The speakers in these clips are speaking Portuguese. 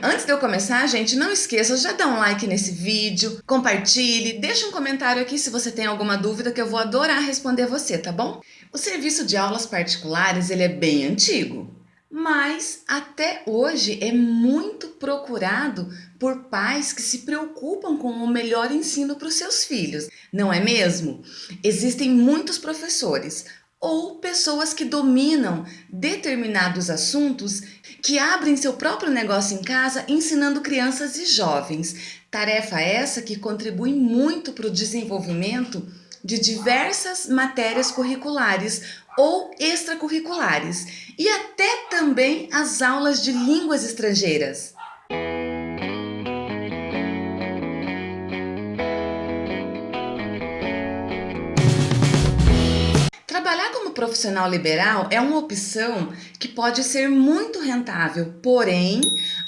Antes de eu começar, gente, não esqueça, já dá um like nesse vídeo, compartilhe, deixa um comentário aqui se você tem alguma dúvida que eu vou adorar responder você, tá bom? O serviço de aulas particulares, ele é bem antigo, mas até hoje é muito procurado por pais que se preocupam com o melhor ensino para os seus filhos, não é mesmo? Existem muitos professores ou pessoas que dominam determinados assuntos que abrem seu próprio negócio em casa ensinando crianças e jovens. Tarefa essa que contribui muito para o desenvolvimento de diversas matérias curriculares ou extracurriculares e até também as aulas de línguas estrangeiras. Profissional liberal é uma opção que pode ser muito rentável, porém,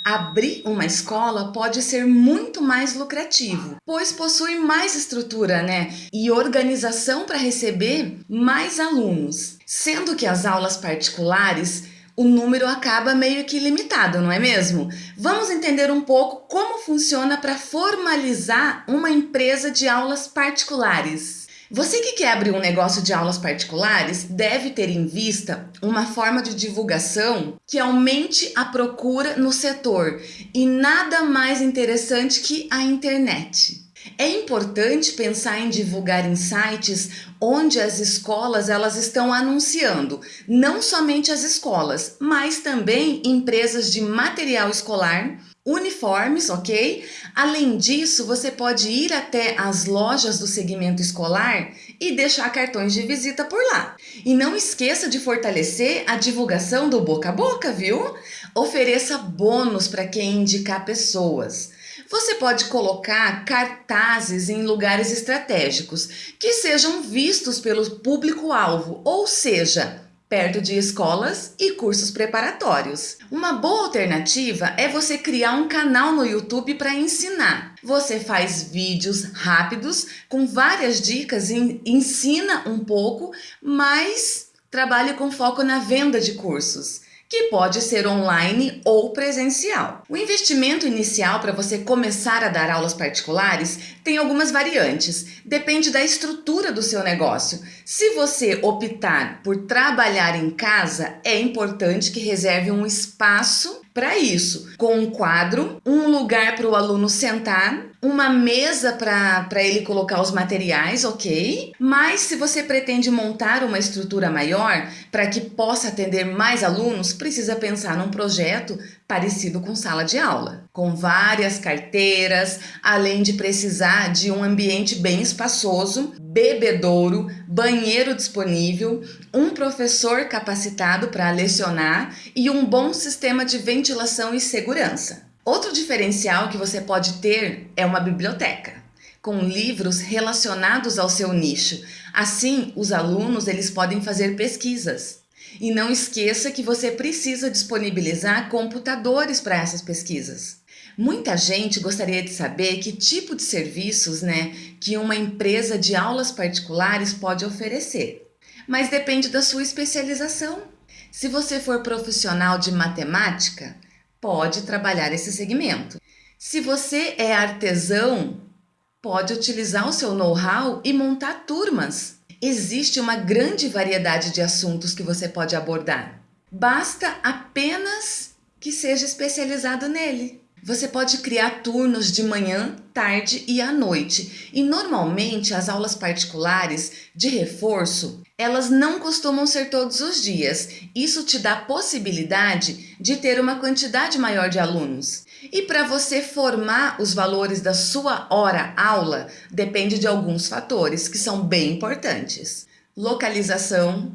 abrir uma escola pode ser muito mais lucrativo, pois possui mais estrutura né, e organização para receber mais alunos. Sendo que as aulas particulares o número acaba meio que limitado, não é mesmo? Vamos entender um pouco como funciona para formalizar uma empresa de aulas particulares. Você que quer abrir um negócio de aulas particulares deve ter em vista uma forma de divulgação que aumente a procura no setor e nada mais interessante que a internet. É importante pensar em divulgar em sites onde as escolas elas estão anunciando, não somente as escolas, mas também empresas de material escolar, uniformes, ok? Além disso, você pode ir até as lojas do segmento escolar e deixar cartões de visita por lá. E não esqueça de fortalecer a divulgação do boca a boca, viu? Ofereça bônus para quem indicar pessoas. Você pode colocar cartazes em lugares estratégicos que sejam vistos pelo público-alvo, ou seja, perto de escolas e cursos preparatórios. Uma boa alternativa é você criar um canal no YouTube para ensinar. Você faz vídeos rápidos com várias dicas e ensina um pouco, mas trabalhe com foco na venda de cursos que pode ser online ou presencial. O investimento inicial para você começar a dar aulas particulares tem algumas variantes, depende da estrutura do seu negócio. Se você optar por trabalhar em casa, é importante que reserve um espaço para isso, com um quadro, um lugar para o aluno sentar, uma mesa para ele colocar os materiais, ok? Mas se você pretende montar uma estrutura maior para que possa atender mais alunos, precisa pensar num projeto parecido com sala de aula, com várias carteiras, além de precisar de um ambiente bem espaçoso, bebedouro, banheiro disponível, um professor capacitado para lecionar e um bom sistema de ventilação e segurança. Outro diferencial que você pode ter é uma biblioteca com livros relacionados ao seu nicho. Assim, os alunos eles podem fazer pesquisas. E não esqueça que você precisa disponibilizar computadores para essas pesquisas. Muita gente gostaria de saber que tipo de serviços né, que uma empresa de aulas particulares pode oferecer. Mas depende da sua especialização. Se você for profissional de matemática, pode trabalhar esse segmento. Se você é artesão, pode utilizar o seu know-how e montar turmas. Existe uma grande variedade de assuntos que você pode abordar. Basta apenas que seja especializado nele. Você pode criar turnos de manhã, tarde e à noite. E normalmente as aulas particulares de reforço, elas não costumam ser todos os dias. Isso te dá possibilidade de ter uma quantidade maior de alunos. E para você formar os valores da sua hora aula, depende de alguns fatores que são bem importantes. Localização,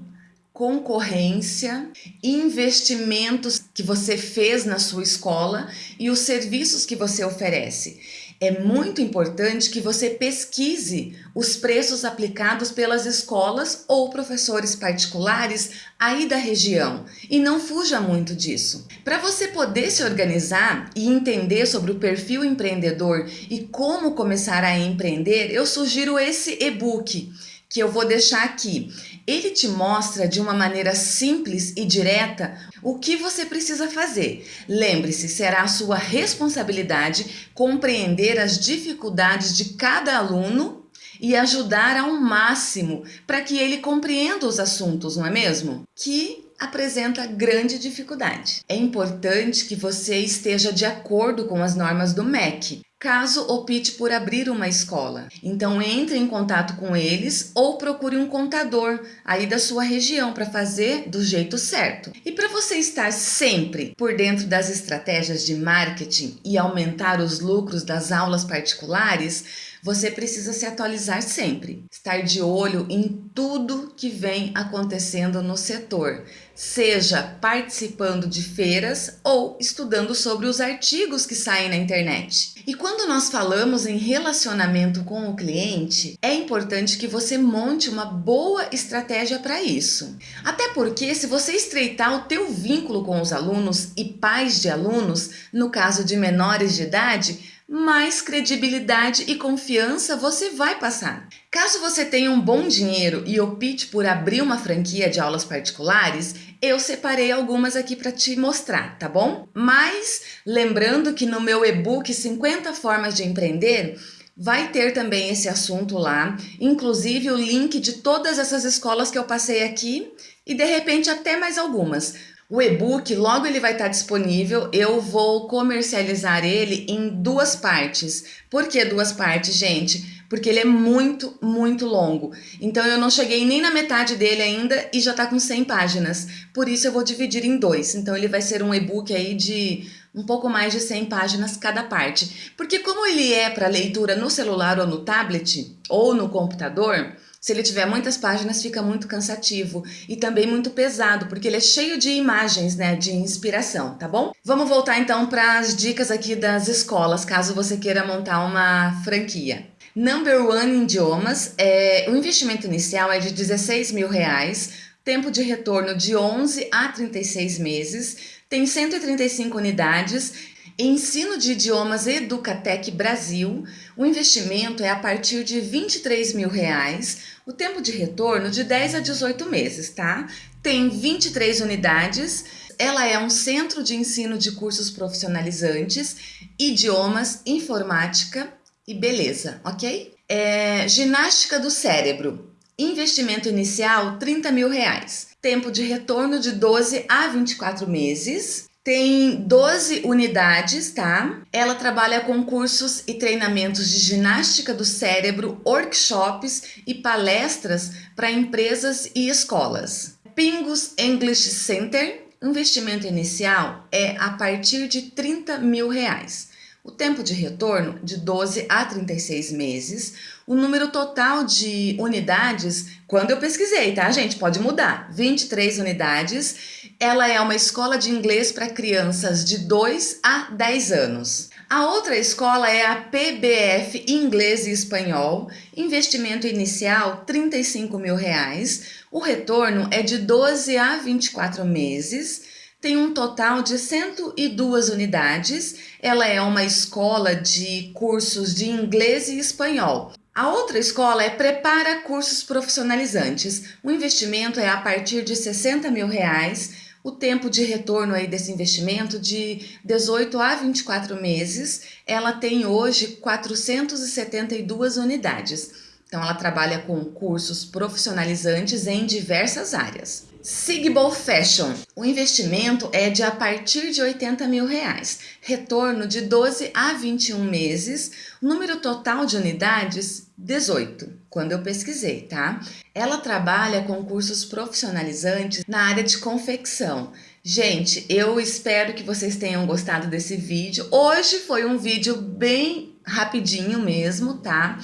concorrência, investimentos que você fez na sua escola e os serviços que você oferece. É muito importante que você pesquise os preços aplicados pelas escolas ou professores particulares aí da região e não fuja muito disso. Para você poder se organizar e entender sobre o perfil empreendedor e como começar a empreender, eu sugiro esse e-book que eu vou deixar aqui. Ele te mostra de uma maneira simples e direta o que você precisa fazer. Lembre-se, será a sua responsabilidade compreender as dificuldades de cada aluno e ajudar ao máximo para que ele compreenda os assuntos, não é mesmo? Que apresenta grande dificuldade. É importante que você esteja de acordo com as normas do MEC, caso opte por abrir uma escola. Então entre em contato com eles ou procure um contador aí da sua região para fazer do jeito certo. E para você estar sempre por dentro das estratégias de marketing e aumentar os lucros das aulas particulares, você precisa se atualizar sempre, estar de olho em tudo que vem acontecendo no setor, seja participando de feiras ou estudando sobre os artigos que saem na internet. E quando nós falamos em relacionamento com o cliente, é importante que você monte uma boa estratégia para isso. Até porque se você estreitar o teu vínculo com os alunos e pais de alunos, no caso de menores de idade, mais credibilidade e confiança você vai passar. Caso você tenha um bom dinheiro e opte por abrir uma franquia de aulas particulares, eu separei algumas aqui para te mostrar, tá bom? Mas lembrando que no meu e-book 50 formas de empreender, vai ter também esse assunto lá, inclusive o link de todas essas escolas que eu passei aqui e de repente até mais algumas. O e-book, logo ele vai estar disponível, eu vou comercializar ele em duas partes. Por que duas partes, gente? Porque ele é muito, muito longo. Então eu não cheguei nem na metade dele ainda e já está com 100 páginas. Por isso eu vou dividir em dois. Então ele vai ser um e-book aí de um pouco mais de 100 páginas cada parte. Porque como ele é para leitura no celular ou no tablet ou no computador, se ele tiver muitas páginas, fica muito cansativo e também muito pesado, porque ele é cheio de imagens, né, de inspiração, tá bom? Vamos voltar então para as dicas aqui das escolas, caso você queira montar uma franquia. Number One Idiomas, é, o investimento inicial é de 16 mil reais, tempo de retorno de 11 a 36 meses, tem 135 unidades Ensino de Idiomas Educatec Brasil, o investimento é a partir de 23 mil reais, o tempo de retorno de 10 a 18 meses, tá? Tem 23 unidades, ela é um centro de ensino de cursos profissionalizantes, idiomas, informática e beleza, ok? É, ginástica do cérebro, investimento inicial 30 mil reais, tempo de retorno de 12 a 24 meses, tem 12 unidades, tá? Ela trabalha com cursos e treinamentos de ginástica do cérebro, workshops e palestras para empresas e escolas. Pingus English Center, investimento inicial é a partir de 30 mil reais. O tempo de retorno de 12 a 36 meses. O número total de unidades, quando eu pesquisei, tá, gente? Pode mudar. 23 unidades. Ela é uma escola de inglês para crianças de 2 a 10 anos. A outra escola é a PBF Inglês e Espanhol, investimento inicial 35 mil reais, o retorno é de 12 a 24 meses, tem um total de 102 unidades, ela é uma escola de cursos de inglês e espanhol. A outra escola é Prepara Cursos Profissionalizantes, o investimento é a partir de 60 mil reais, o tempo de retorno aí desse investimento de 18 a 24 meses, ela tem hoje 472 unidades. Então ela trabalha com cursos profissionalizantes em diversas áreas. Sigbal Fashion, o investimento é de a partir de 80 mil reais, retorno de 12 a 21 meses, número total de unidades 18, quando eu pesquisei, tá? Ela trabalha com cursos profissionalizantes na área de confecção. Gente, eu espero que vocês tenham gostado desse vídeo. Hoje foi um vídeo bem rapidinho mesmo, tá?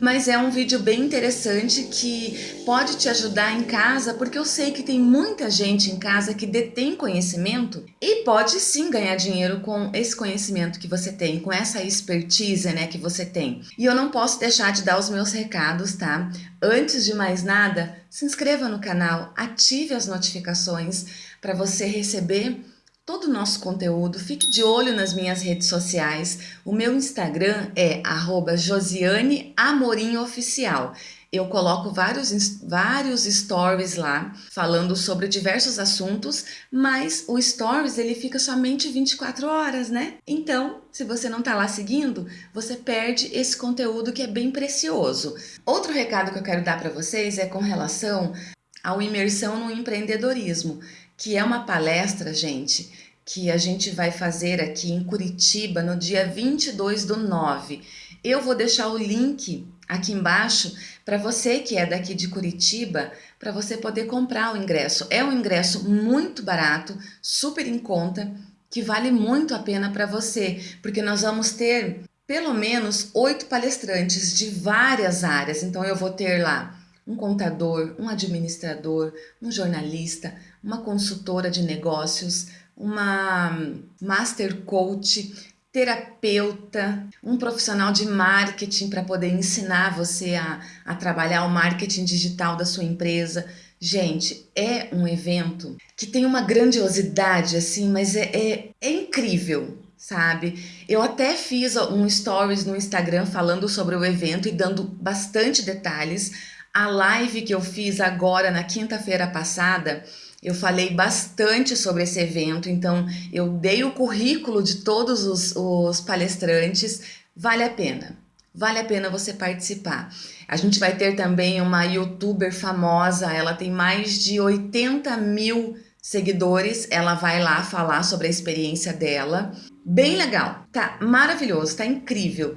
Mas é um vídeo bem interessante que pode te ajudar em casa, porque eu sei que tem muita gente em casa que detém conhecimento e pode sim ganhar dinheiro com esse conhecimento que você tem, com essa expertise né, que você tem. E eu não posso deixar de dar os meus recados, tá? Antes de mais nada, se inscreva no canal, ative as notificações para você receber todo o nosso conteúdo. Fique de olho nas minhas redes sociais. O meu Instagram é @josianeamorimoficial. eu coloco vários, vários stories lá falando sobre diversos assuntos, mas o stories ele fica somente 24 horas, né? Então, se você não tá lá seguindo, você perde esse conteúdo que é bem precioso. Outro recado que eu quero dar para vocês é com relação ao imersão no empreendedorismo, que é uma palestra, gente, que a gente vai fazer aqui em Curitiba no dia 22 do 9. Eu vou deixar o link aqui embaixo para você que é daqui de Curitiba, para você poder comprar o ingresso. É um ingresso muito barato, super em conta, que vale muito a pena para você, porque nós vamos ter pelo menos oito palestrantes de várias áreas. Então eu vou ter lá um contador, um administrador, um jornalista, uma consultora de negócios, uma master coach, terapeuta, um profissional de marketing para poder ensinar você a, a trabalhar o marketing digital da sua empresa. Gente, é um evento que tem uma grandiosidade assim, mas é, é, é incrível, sabe? Eu até fiz um stories no Instagram falando sobre o evento e dando bastante detalhes. A live que eu fiz agora na quinta-feira passada, eu falei bastante sobre esse evento, então eu dei o currículo de todos os, os palestrantes, vale a pena. Vale a pena você participar. A gente vai ter também uma youtuber famosa, ela tem mais de 80 mil seguidores, ela vai lá falar sobre a experiência dela. Bem legal, tá maravilhoso, tá incrível.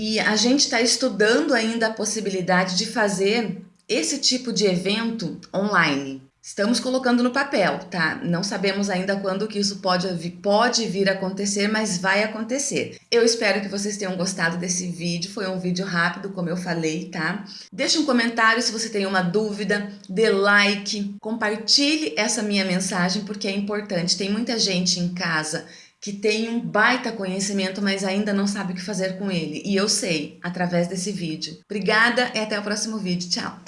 E a gente está estudando ainda a possibilidade de fazer esse tipo de evento online. Estamos colocando no papel, tá? Não sabemos ainda quando que isso pode, pode vir a acontecer, mas vai acontecer. Eu espero que vocês tenham gostado desse vídeo. Foi um vídeo rápido, como eu falei, tá? Deixe um comentário se você tem uma dúvida, dê like, compartilhe essa minha mensagem, porque é importante. Tem muita gente em casa que tem um baita conhecimento, mas ainda não sabe o que fazer com ele. E eu sei, através desse vídeo. Obrigada e até o próximo vídeo. Tchau!